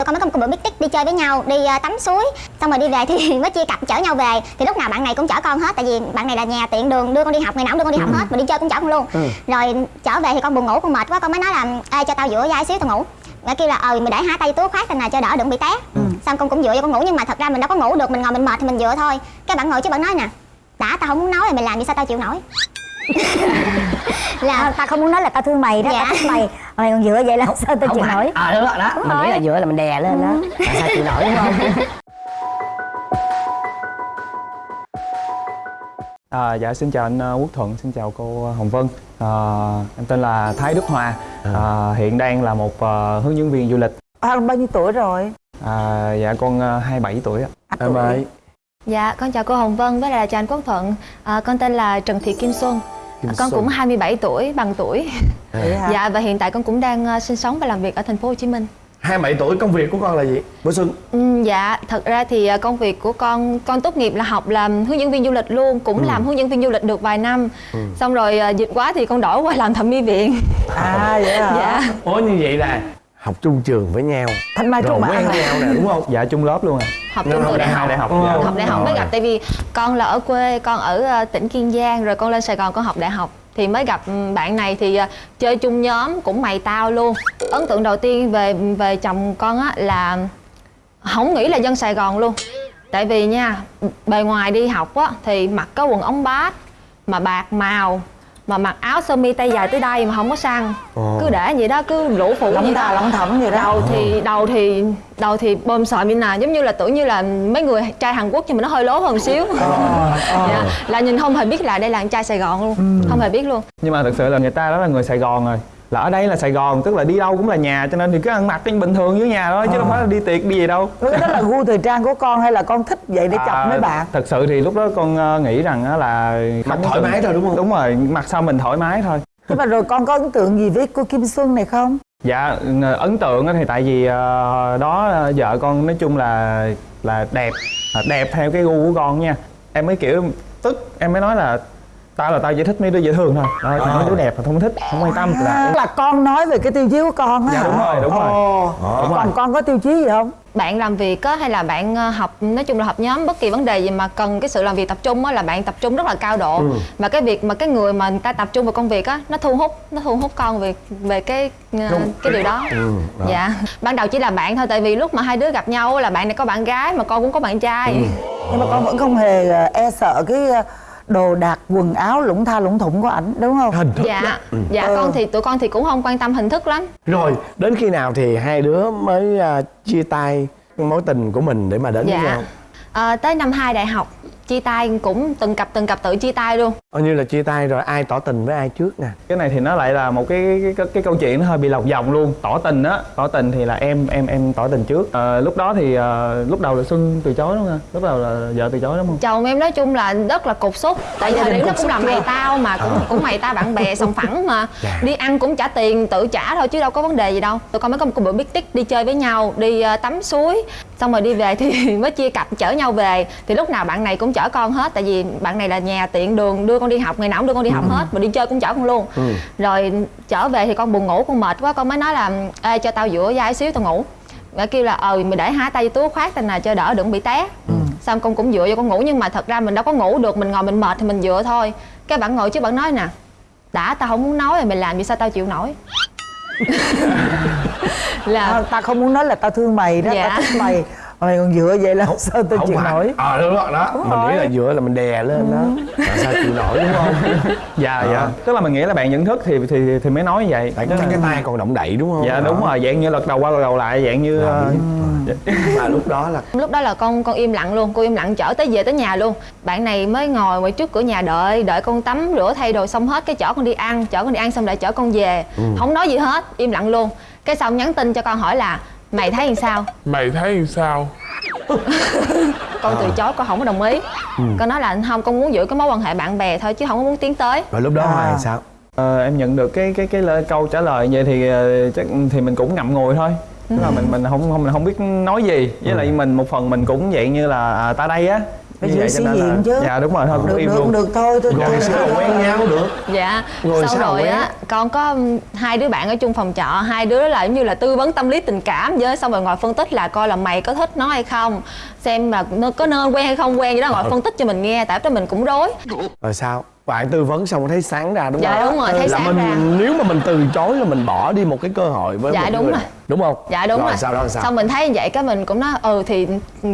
tụi con mới có một bữa meeting đi chơi với nhau đi uh, tắm suối xong rồi đi về thì mới chia cặp chở nhau về. Thì lúc nào bạn này cũng chở con hết tại vì bạn này là nhà tiện đường đưa con đi học ngày nào cũng đưa con đi học hết mà đi chơi cũng chở con luôn. Rồi trở về thì con buồn ngủ con mệt quá con mới nói là ê cho tao dựa vai xíu tao ngủ. Mẹ kêu là ờ mày để hai tay túi khoát thế nào cho đỡ đừng bị té. Xong con cũng dựa cho con ngủ nhưng mà thật ra mình đâu có ngủ được mình ngồi mình mệt thì mình dựa thôi. Cái bạn ngồi chứ bạn nói nè đã tao không muốn nói thì mày làm gì sao tao chịu nổi là ta không muốn nói là tao thương mày đó Dạ. tao thích mày mày còn dựa vậy là sao tao chịu nổi à đúng rồi đó Đúng mình nghĩ rồi. là dựa là mình đè lên đó là sao chịu nổi đúng không À, dạ xin chào anh ờ, Quốc Thuận, xin chào cô Hồng Vân. À, em tên là Thái Đức Hòa. À, hiện đang là một ờ, hướng dẫn viên du lịch. À, bao nhiêu tuổi rồi? À, dạ con uh, 27 tuổi ạ. Em ơi. Dạ, con chào cô Hồng Vân với lại là chào anh Quốc Thuận. À, con tên là Trần Thị Kim Xuân. Kim con Xuân. cũng 27 tuổi, bằng tuổi. Hả? Dạ và hiện tại con cũng đang ờ, sinh sống và làm việc ở thành phố Hồ Chí Minh. 27 tuổi công việc của con là gì? Bữa Xuân Ừ, dạ, thật ra thì ờ, công việc của con con tốt nghiệp là học làm hướng dẫn viên du lịch luôn, cũng làm hướng dẫn viên du lịch được vài năm. Xong rồi ờ, dịch quá thì con đổi qua làm thẩm mỹ viện. À vậy hả? Dạ. Ủa như vậy là học chung trường với nhau Thanh Mai Rồi Trúc Mã quen nhau nè đúng không? Dạ chung lớp luôn ạ. Học chung học đại học. Đại học. Dạ. học đại học mới gặp tại vì con là ở quê con ở ờ, tỉnh kiên giang rồi con lên sài gòn con học đại học thì mới gặp ừ, bạn này thì ờ, chơi chung nhóm cũng mày tao luôn ấn tượng đầu tiên về về chồng con á là không nghĩ là dân sài gòn luôn tại vì nha bề ngoài đi học á thì mặc có quần ống bát mà bạc màu mà mặc áo sơ mi tay dài tới đây mà không có săn. Cứ để vậy đó cứ lũ phụ Lóng đó. lóng thẩm vậy đó. Đầu thì đầu thì đầu thì bơm sợm như nè giống như là tưởng như là mấy người trai Hàn Quốc nhưng mà nó hơi lố hơn xíu. Dạ, là nhìn không hề biết là đây là anh trai Sài Gòn luôn không hề biết luôn. Nhưng mà thực sự là người ta đó là người Sài Gòn rồi. Là ở đây là Sài Gòn, tức là đi đâu cũng là nhà cho nên thì cứ ăn mặc cái bình thường dưới nhà thôi chứ đâu phải là đi tiệc đi gì đâu. Cái đó là gu thời trang của con hay là con thích vậy để chọc À, mấy bạn? Thật sự thì lúc đó con ờ, nghĩ rằng á là Mặc thoải mái thôi, đúng không? Đúng rồi, mặc sao mình thoải mái thôi. Nhưng mà rồi con có ấn tượng gì với cô Kim Xuân này không? Dạ ấn tượng á thì tại vì ờ, đó vợ con nói chung là là đẹp à, đẹp theo cái gu của con nha em mới kiểu tức em mới nói là tao là tao chỉ thích mấy đứa dễ thương thôi. Đó, còn mấy đứa đẹp là không thích không quan tâm. Là là con nói về cái tiêu chí của con á Dạ, hả? đúng rồi, đúng rồi. Ồ. Đúng rồi. Còn con có tiêu chí gì không? bạn làm việc á hay là bạn ờ, học nói chung là học nhóm bất kỳ vấn đề gì mà cần cái sự làm việc tập trung á là bạn tập trung rất là cao độ. Và cái việc mà cái người mà người ta tập trung vào công việc á nó thu hút nó thu hút con về về cái ờ, cái điều đó. Dạ. Ban đầu chỉ là bạn thôi tại vì lúc mà hai đứa gặp nhau á là bạn này có bạn gái mà con cũng có bạn trai. Nhưng mà con vẫn không hề ờ, e sợ cái đồ đạc quần áo lủng tha lủng thủng của ảnh đúng không? Hình thức dạ dạ Ừ. con thì tụi con thì cũng không quan tâm hình thức lắm. Rồi đến khi nào thì hai đứa mới à, chia tay mối tình của mình để mà đến với dạ. nhau? Ờ, tới năm 2 đại học chia tay cũng từng cặp từng cặp tự chia tay luôn. Coi như là chia tay rồi ai tỏ tình với ai trước nè. Cái này thì nó lại là một cái cái, cái, cái câu chuyện nó hơi bị lọc vòng luôn. Tỏ tình á tỏ tình thì là em em em tỏ tình trước. Ờ, lúc đó thì ờ, lúc đầu là xuân từ chối đúng không? Lúc đầu là vợ từ chối đúng không? Chồng em nói chung là rất là cục xúc. Tại thời điểm nó cũng làm mày tao mà cũng cũng mày tao bạn bè sòng phẳng mà. Đi ăn cũng trả tiền tự trả thôi chứ đâu có vấn đề gì đâu. Tụi con mới có một bữa biết tích đi chơi với nhau đi ờ, tắm suối xong rồi đi về thì mới chia cặp chở nhau về. Thì lúc nào bạn này cũng chở con hết tại vì bạn này là nhà tiện đường đưa con đi học ngày nào cũng đưa con đi học hết mà đi chơi cũng chở con luôn. Rồi trở về thì con buồn ngủ con mệt quá con mới nói là ê cho tao dựa vai xíu tao ngủ. Mẹ kêu là ờ mày để hai tay túi khoát tên nào cho đỡ đừng bị té. Xong con cũng dựa vô con ngủ nhưng mà thật ra mình đâu có ngủ được mình ngồi mình mệt thì mình dựa thôi. Cái bạn ngồi chứ bạn nói nè đã tao không muốn nói rồi mày làm gì sao tao chịu nổi là À, ta không muốn nói là tao thương mày đó, Dạ. tao thích mày. Mà mày còn dựa vậy là sao tao chịu phải. nổi? Ờ đúng rồi đó. Mình nghĩ là dựa là mình đè lên đó. Là sao chịu nổi đúng không? dạ dạ. Tức là mình nghĩ là bạn nhận thức thì thì thì mới nói như vậy. Tại cái, cái tay còn động đậy đúng không? dạ đúng Đó. rồi. Dạng như lật đầu qua lật đầu lại dạng như ờ, Mà lúc đó là lúc đó là con con im lặng luôn. Cô im lặng chở tới về tới nhà luôn. Bạn này mới ngồi ngoài trước cửa nhà đợi đợi con tắm rửa thay đồ xong hết cái chở con đi ăn. Chở con đi ăn xong lại chở con về. Không nói gì hết im lặng luôn cái xong nhắn tin cho con hỏi là mày thấy làm sao? Mày thấy sao? con từ chối con không có đồng ý. Con nói là không con muốn giữ cái mối quan hệ bạn bè thôi chứ không có muốn tiến tới. Rồi lúc đó À. Hoài sao? Ờ, em nhận được cái cái cái lời- câu trả lời vậy thì ờ, chắc thì mình cũng ngậm ngùi thôi. Tức là mình mình không không mình không biết nói gì. Với lại mình một phần mình cũng dạng như là à, ta đây á Phải giữ vậy sĩ cho diện chứ. dạ đúng rồi thôi được cũng im được luôn. được thôi tôi rồi tôi- sao quen nhau được. Dạ Rồi xong sao rồi á con có hai đứa bạn ở chung phòng trọ hai đứa là giống như là tư vấn tâm lý tình cảm với xong rồi ngồi phân tích là coi là mày có thích nó hay không xem là nó có nên quen hay không quen gì đó ngồi phân tích cho mình nghe tại đó mình cũng rối. Rồi sao bạn tư vấn xong thấy sáng ra đúng Dạ, không? đúng rồi, thấy là sáng mình ra. nếu mà mình từ chối là mình bỏ đi một cái cơ hội với Dạ, một đúng người. rồi. đúng không? Dạ đúng rồi, sau đó sao? Xong mình thấy như vậy cái mình cũng nói ừ thì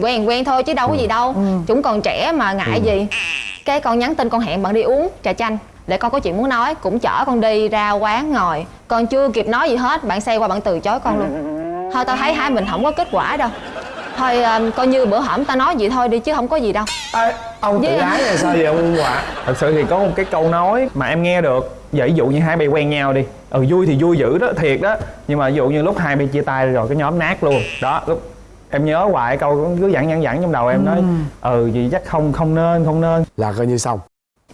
quen quen thôi chứ đâu có gì đâu. Chúng còn trẻ mà ngại gì. Cái con nhắn tin con hẹn bạn đi uống trà chanh để con có chuyện muốn nói cũng chở con đi ra quán ngồi. Con chưa kịp nói gì hết bạn say qua bạn từ chối con luôn. Thôi tao thấy hai mình không có kết quả đâu thôi um, coi như bữa hổm tao nói vậy thôi đi chứ không có gì đâu. Ê, ông tự Với- ái là sao vậy ông Hòa thật sự thì có một cái câu nói mà em nghe được. Ví dụ như hai bay quen nhau đi. Ừ vui thì vui dữ đó thiệt đó. Nhưng mà ví dụ như lúc hai bay chia tay rồi cái nhóm nát luôn. Đó lúc em nhớ hoài câu cứ dặn dặn dặn trong đầu em nói ừ. Gì chắc không không nên không nên. Là coi như xong.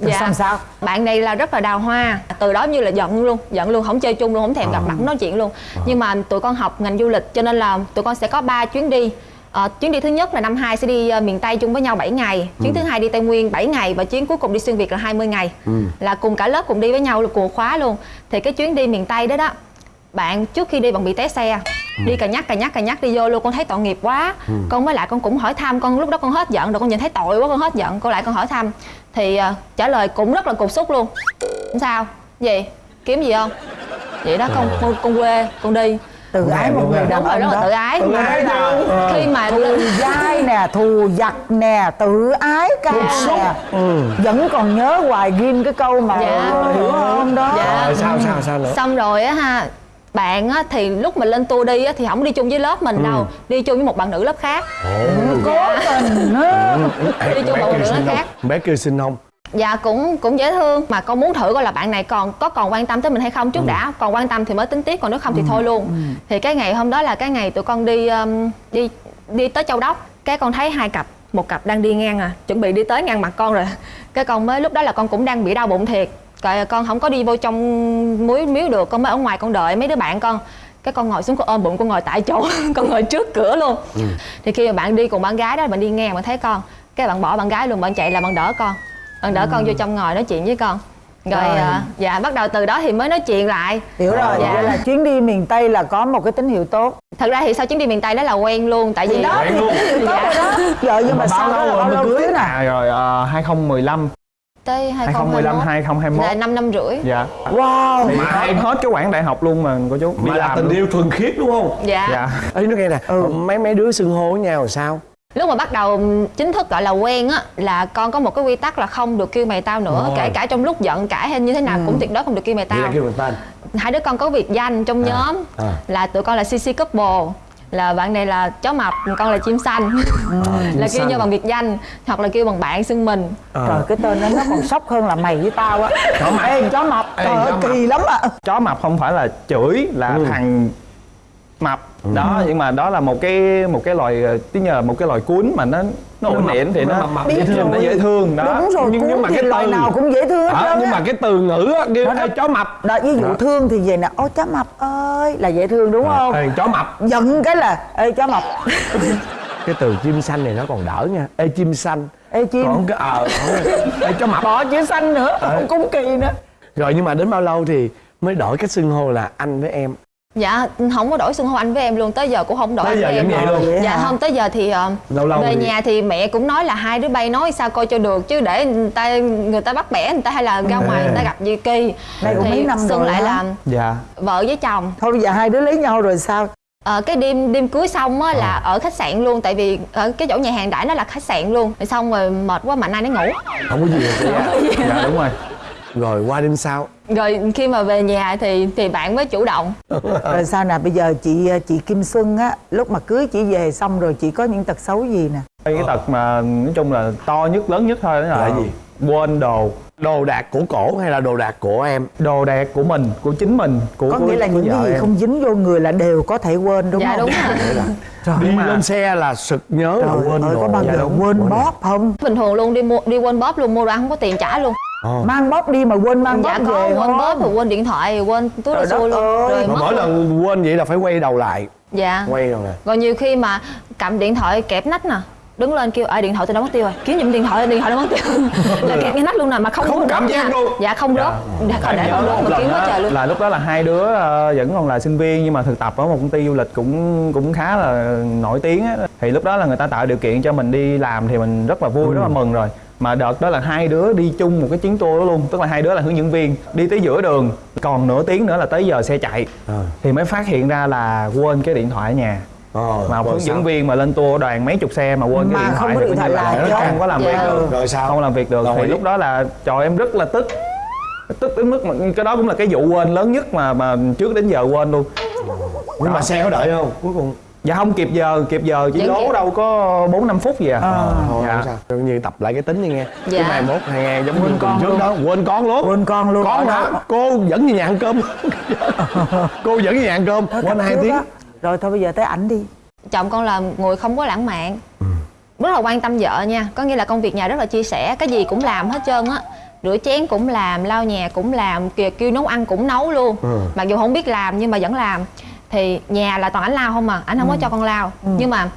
Rồi xong sao? Bạn này là rất là đào hoa. Từ đó như là giận luôn giận luôn không chơi chung luôn không thèm gặp mặt không nói chuyện luôn. Nhưng mà tụi con học ngành du lịch cho nên là tụi con sẽ có 3 chuyến đi Ờ, chuyến đi thứ nhất là năm hai sẽ đi ờ, miền Tây chung với nhau 7 ngày. Chuyến thứ hai đi Tây Nguyên 7 ngày và chuyến cuối cùng đi xuyên Việt là 20 ngày. Là cùng cả lớp cùng đi với nhau là cùng khóa luôn. Thì cái chuyến đi miền Tây đó đó bạn trước khi đi bạn bị té xe. Đi cà nhắc cà nhắc cà nhắc đi vô luôn con thấy tội nghiệp quá. Con với lại con cũng hỏi thăm con lúc đó con hết giận rồi con nhìn thấy tội quá con hết giận con lại con hỏi thăm. Thì ờ, trả lời cũng rất là cục xúc luôn. Sao. Gì? Kiếm gì không? Vậy đó con con, con quê con đi tự ái một người đàn đúng rồi ông rất là đó. tự ái Tự mà ái chứ. khi mà thù dai nè thù giặc nè tự ái cao nè. vẫn còn nhớ hoài ghim cái câu mà Dạ. hiểu không đó. Dạ. rồi sao sao sao nữa? Xong rồi á ha bạn á thì lúc mà lên tour đi á thì không đi chung với lớp mình đâu đi chung với một bạn nữ lớp khác. Cố tình á đi chung một bạn nữ lớp khác. Bé kêu xin không dạ cũng cũng dễ thương. Mà con muốn thử coi là bạn này còn có còn quan tâm tới mình hay không? Trước đã còn quan tâm thì mới tính tiếp còn nếu không thì thôi luôn. thì cái ngày hôm đó là cái ngày tụi con đi um, đi đi tới châu đốc. Cái con thấy hai cặp một cặp đang đi ngang à chuẩn bị đi tới ngang mặt con rồi. Cái con mới lúc đó là con cũng đang bị đau bụng thiệt. Rồi con không có đi vô trong muối miếu được con mới ở ngoài con đợi mấy đứa bạn con. Cái con ngồi xuống con ôm bụng con ngồi tại chỗ con ngồi trước cửa luôn. Thì khi mà bạn đi cùng bạn gái đó bạn đi ngang bạn thấy con. Cái bạn bỏ bạn gái luôn bạn chạy là bạn đỡ con bạn đỡ con vô trong ngồi nói chuyện với con. Rồi Rồi. à, dạ bắt đầu từ đó thì mới nói chuyện lại. Hiểu rồi Dạ. vậy là chuyến đi miền tây là có một cái tín hiệu tốt. Thật ra thì sau chuyến đi miền tây đó là quen luôn tại vì đó thì tín hiệu tốt rồi đó. Vợ nhưng mà sau đó là bao lâu cưới nè? à rồi uh, 2015 tới 2015 2021 2021 là 5 năm rưỡi. Dạ. Wow. Thì hai hết cái quãng đại học luôn mà cô chú mà là tình luôn. yêu thuần khiết đúng không? Dạ. dạ. Ấy nó nghe nè Ừ. mấy mấy đứa xưng hô với nhau sao lúc mà bắt đầu chính thức gọi là quen á là con có một cái quy tắc là không được kêu mày tao nữa. Rồi. kể cả trong lúc giận cãi hay như thế nào cũng tuyệt đối không được kêu mày tao. kêu bằng tên hai đứa con có biệt danh trong nhóm. à. là tụi con là CC couple. Là bạn này là chó mập con là chim xanh. Là kêu xanh. nhau bằng biệt danh hoặc là kêu bằng bạn xưng mình. Ờ. trời cái tên đó nó còn sốc hơn là mày với tao á. Chó mập. Ê chó mập. Ê, trời ơi kỳ lắm à chó mập không phải là chửi là Ừ. thằng mập. Đó nhưng mà đó là một cái một cái loài ờ, tí nhờ một cái loài cuốn mà nó nó ổn định thì nó nó mập mập dễ thương nó dễ thương đó. Đúng rồi Nhưng- nhưng mà cái từ- nào cũng dễ thương hết Ờ, trơn nhưng á. mà cái từ ngữ á kêu. "Ê, chó mập. Đó ví dụ Đó. thương thì về nè ô chó mập ơi là dễ thương đúng không? Ê, chó mập. Giận cái là ê chó mập. Cái từ chim xanh này nó còn đỡ nha. Ê chim xanh. Ê chim. Còn cái ờ ê chó mập. Bỏ chữ xanh nữa không cũng kỳ nữa. Rồi nhưng mà đến bao lâu thì mới đổi cách xưng hô là anh với em dạ không có đổi xưng hô anh với em luôn tới giờ cũng không đổi Tới giờ với em vậy luôn? Vậy dạ hả? không tới giờ thì ờ, Lâu lâu về thì- nhà thì mẹ cũng nói là hai đứa bay nói sao coi cho được chứ để người ta người ta bắt bẻ người ta hay là ra ngoài người ta gặp gì kỳ. Đây cũng thì mấy năm xưng rồi lại là dạ. vợ với chồng. Thôi bây giờ hai đứa lấy nhau rồi sao? Ờ, cái đêm đêm cưới xong á là ở khách sạn luôn tại vì ở cái chỗ nhà hàng đãi nó là khách sạn luôn. Rồi xong rồi mệt quá mạnh ai nó ngủ. Không có gì hết. Dạ đúng rồi rồi qua đêm sau. Rồi khi mà về nhà thì thì bạn mới chủ động. Rồi sao nè bây giờ chị chị Kim Xuân á lúc mà cưới chị về xong rồi chị có những tật xấu gì nè? Cái tật mà nói chung là to nhất lớn nhất thôi đó là, Là gì? quên đồ. Đồ đạc của cổ hay là đồ đạc của em? Đồ đạc của mình của chính mình của có nghĩa là những cái gì em. không dính vô người là đều có thể quên đúng dạ không? đúng rồi. Trời đi mà- lên xe là sực nhớ là Trời quên ơi, đồ. có bao Dạ giờ đúng. quên bóp không? Bình thường luôn đi mua đi quên bóp luôn mua đồ ăn không có tiền trả luôn Ờ. mang bóp đi mà quên mang dạ bóp có về quên không bóp rồi quên điện thoại rồi quên túi đồ đất luôn. ơi. rồi mà mỗi luôn. lần quên vậy là phải quay đầu lại. Dạ. Quay rồi nè rồi nhiều khi mà cầm điện thoại kẹp nách nè đứng lên kêu ai điện thoại tôi đã mất tiêu rồi. Kiếm giùm điện thoại điện thoại đã mất tiêu. Là kẹt ngay nách luôn nè mà không Không cảm giác luôn. dạ không rớt dạ. Để nhớ không rớt mà kiếm quá trời luôn. là lúc đó là hai đứa ờ, vẫn còn là sinh viên nhưng mà thực tập ở một công ty du lịch cũng cũng khá là nổi tiếng á. Thì lúc đó là người ta tạo điều kiện cho mình đi làm thì mình rất là vui rất là mừng rồi mà đợt đó là hai đứa đi chung một cái chuyến tour đó luôn tức là hai đứa là hướng dẫn viên đi tới giữa đường còn nửa tiếng nữa là tới giờ xe chạy. Ờ. thì mới phát hiện ra là quên cái điện thoại ở nhà. Ờ, mà hướng dẫn viên mà lên tour đoàn mấy chục xe mà quên cái Mà điện không thoại có thì điện coi thoại như là lại không có làm việc Dạ. được. Rồi sao? không làm việc được. Rồi. thì lúc đó là trời em rất là tức. Tức đến mức mà cái đó cũng là cái vụ quên lớn nhất mà mà trước đến giờ quên luôn. Nhưng mà xe có đợi không? Cuối cùng dạ không kịp giờ kịp giờ chỉ Vẫn lố kịp. đâu có bốn năm phút gì à, thôi dạ. không sao Coi như tập lại cái tính đi nghe Dạ. chứ mai mốt hay nghe giống như tuần con trước luôn. đó quên con luôn Quên con luôn. con đó. cô dẫn về nhà ăn cơm cô dẫn về nhà ăn cơm Thôi quên hai tiếng á. rồi thôi bây giờ tới ảnh đi chồng con là người không có lãng mạn rất là quan tâm vợ nha có nghĩa là công việc nhà rất là chia sẻ cái gì cũng làm hết trơn á rửa chén cũng làm lau nhà cũng làm kìa kêu nấu ăn cũng nấu luôn Ừ. mặc dù không biết làm nhưng mà vẫn làm thì nhà là toàn ảnh lau không mà ảnh không có cho con lau nhưng mà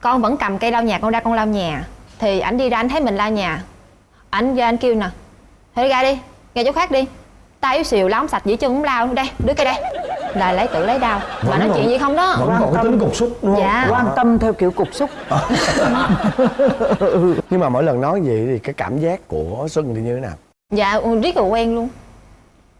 con vẫn cầm cây lau nhà con ra con lau nhà. Thì ảnh đi ra anh thấy mình lau nhà. Ảnh ra anh kêu nè thôi đi ra đi ra chỗ khác đi. Tay yếu xìu không sạch dĩ chân cũng lau đây đưa cây đây. Là lấy tự lấy đau. Mà nói còn- chuyện gì không đó. vẫn còn cái tính cục xúc đúng không? Dạ. quan tâm theo kiểu cục xúc. Nhưng mà mỗi lần nói vậy thì cái cảm giác của xuân thì như thế nào? Dạ riết rồi quen luôn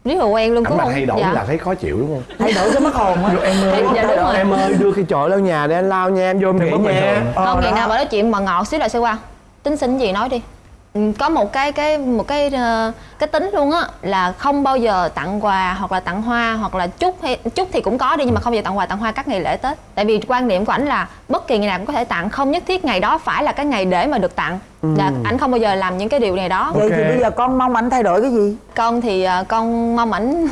riết rồi quen luôn mà không? thay đổi dạ. là thấy khó chịu đúng không? Thay đổi cái mất hồn á. Em ơi. Dạ, đúng rồi. em ơi đưa cái chổi lau nhà để anh lau nha em vô em nghỉ nha. thường. Ờ, không ngày nào mà nói chuyện mà ngọt xíu là sẽ qua. Tính xin gì nói đi. Ừ, có một cái cái một cái ờ, cái tính luôn á là không bao giờ tặng quà hoặc là tặng hoa hoặc là chúc hay chúc thì cũng có đi nhưng mà không bao giờ tặng quà tặng hoa các ngày lễ tết. Tại vì quan niệm của ảnh là bất kỳ ngày nào cũng có thể tặng không nhất thiết ngày đó phải là cái ngày để mà được tặng là ảnh không bao giờ làm những cái điều này đó. Vậy thì bây giờ con mong ảnh thay đổi cái gì? Con thì ờ, con mong ảnh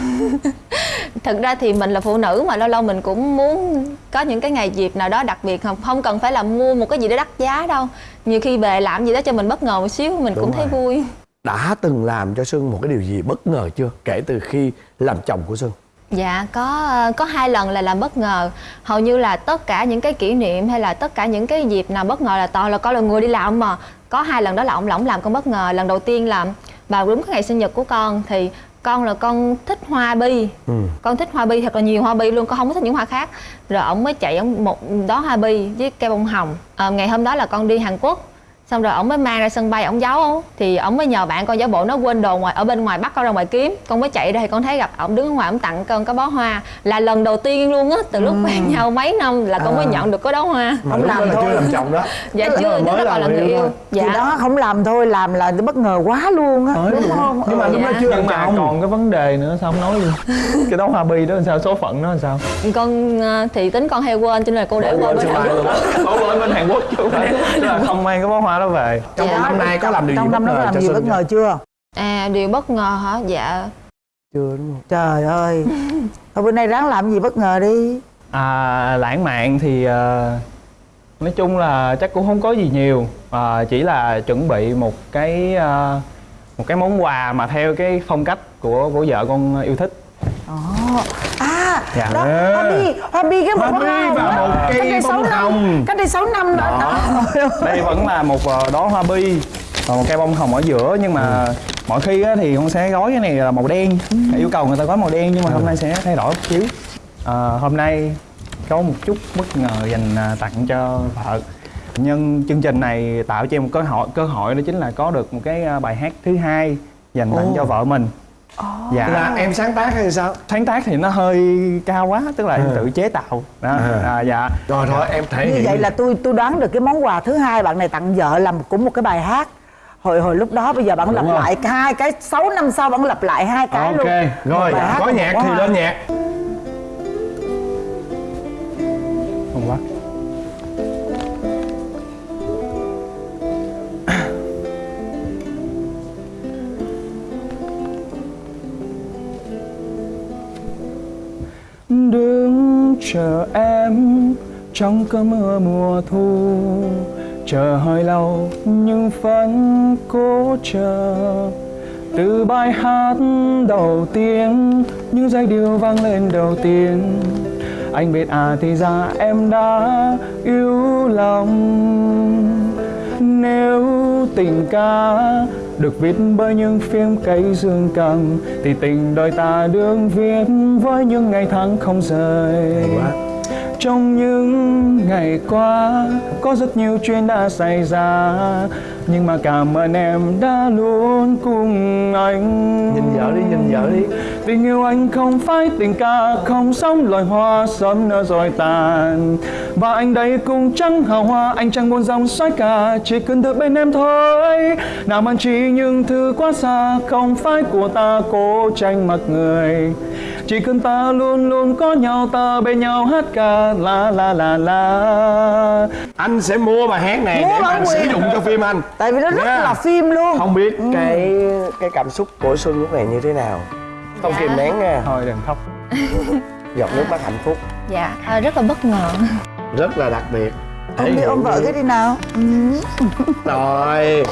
thực ra thì mình là phụ nữ mà lâu lâu mình cũng muốn có những cái ngày dịp nào đó đặc biệt không không cần phải là mua một cái gì đó đắt giá đâu. Nhiều khi về làm gì đó cho mình bất ngờ một xíu mình Đúng cũng thấy rồi. vui. Đã từng làm cho xuân một cái điều gì bất ngờ chưa? Kể từ khi làm chồng của xuân Dạ có có hai lần là làm bất ngờ. Hầu như là tất cả những cái kỷ niệm hay là tất cả những cái dịp nào bất ngờ là toàn là con là người đi làm mà. Có hai lần đó là ông lỏng làm con bất ngờ. Lần đầu tiên là vào đúng cái ngày sinh nhật của con thì con là con thích hoa bi. Ừ. con thích hoa bi thật là nhiều hoa bi luôn con không có thích những hoa khác. Rồi ông mới chạy ông một đó hoa bi với cây bông hồng. Ờ, ngày hôm đó là con đi Hàn Quốc xong rồi ông mới mang ra sân bay ông giấu. Thì ông mới nhờ bạn con giả bộ nó quên đồ ngoài ở bên ngoài bắt con ra ngoài kiếm. Con mới chạy ra thì con thấy gặp ông đứng ở ngoài ông tặng con cái bó hoa. Là lần đầu tiên luôn á từ lúc quen nhau mấy năm là con mới nhận được cái đó hoa. Mà Không đó làm là thôi. chưa làm chồng đó. Dạ Đó chưa đó còn là người yêu thôi. thì dạ đó không làm thôi làm là bất ngờ quá luôn á. Đúng không? Nhưng mà Ừ. lúc đó Dạ. chưa làm nhưng mà chồng. còn cái vấn đề nữa sao không nói luôn? Cái đó hoa bi đó làm sao số phận nó làm sao? Con ờ, thì tính con hay quên cho nên là cô để Quên quên bên Hàn Quốc. á. Ủa bên Hàn Quốc chứ không mang cái bó hoa đó về. Trong Dạ. năm nay có làm điều gì trong bất năm đó ngờ làm cho gì bất ngờ chưa? À điều bất ngờ hả? Dạ. Chưa đúng không? Trời ơi. Thôi bữa nay ráng làm gì bất ngờ đi. À, lãng mạn thì ờ, nói chung là chắc cũng không có gì nhiều. À, chỉ là chuẩn bị một cái ờ, một cái món quà mà theo cái phong cách của của vợ con yêu thích. Ồ. à Dạ. đó hoa bi hoa bi cái một bi hoa và đó. một cây bông hồng. cách đây 6 năm đó, đó. đây vẫn là một ờ, hoa bi và một cây bông hồng ở giữa nhưng mà mọi khi á, thì con sẽ gói cái này là màu đen yêu cầu người ta gói màu đen nhưng mà hôm nay sẽ thay đổi một xíu à, hôm nay có một chút bất ngờ dành à, tặng cho vợ nhân chương trình này tạo cho em một cơ hội cơ hội đó chính là có được một cái à, bài hát thứ hai dành tặng Ồ. cho vợ mình dạ. Là em sáng tác hay sao? Sáng tác thì nó hơi cao quá tức là em À. tự chế tạo. Đó À. à, dạ. Rồi thôi em thể như hiện vậy là tôi tôi đoán được cái món quà thứ hai bạn này tặng vợ là cũng một cái bài hát. Hồi hồi lúc đó bây giờ bạn Đúng lặp lại hai cái 6 năm sau bạn lặp lại hai cái ok luôn. rồi có nhạc thì lên nhạc chờ em trong cơn mưa mùa thu. Chờ hơi lâu nhưng vẫn cố chờ. Từ bài hát đầu tiên, những giai điệu vang lên đầu tiên. Anh biết à thì ra em đã yêu lòng. Nếu tình ca được viết bởi những phim cây dương cầm thì tình đời ta được viết với những ngày tháng không rời. Trong những ngày qua có rất nhiều chuyện đã xảy ra nhưng mà cảm ơn em đã luôn cùng anh. Nhìn vợ đi nhìn vợ đi. Tình yêu anh không phải tình ca Không giống loài hoa sớm nở rồi tàn Và anh đây cũng chẳng hào hoa Anh chẳng buồn dòng xoáy ca Chỉ cần được bên em thôi. Nào mang chỉ những thứ quá xa Không phải của ta cố tranh mặc người. Chỉ cần ta luôn luôn có nhau ta bên nhau hát ca la la la la. Anh sẽ mua bài hát này Mua để anh sử dụng cho phim anh. Tại vì nó rất là phim luôn. Không biết cái cái cảm xúc của xuân lúc này như thế nào. Không Dạ. kìm nén nha. Thôi đừng khóc. Giọt nước mắt hạnh phúc. Dạ. À, rất là bất ngờ rất là đặc biệt. Ông đi ôm vợ cái đi nào. Rồi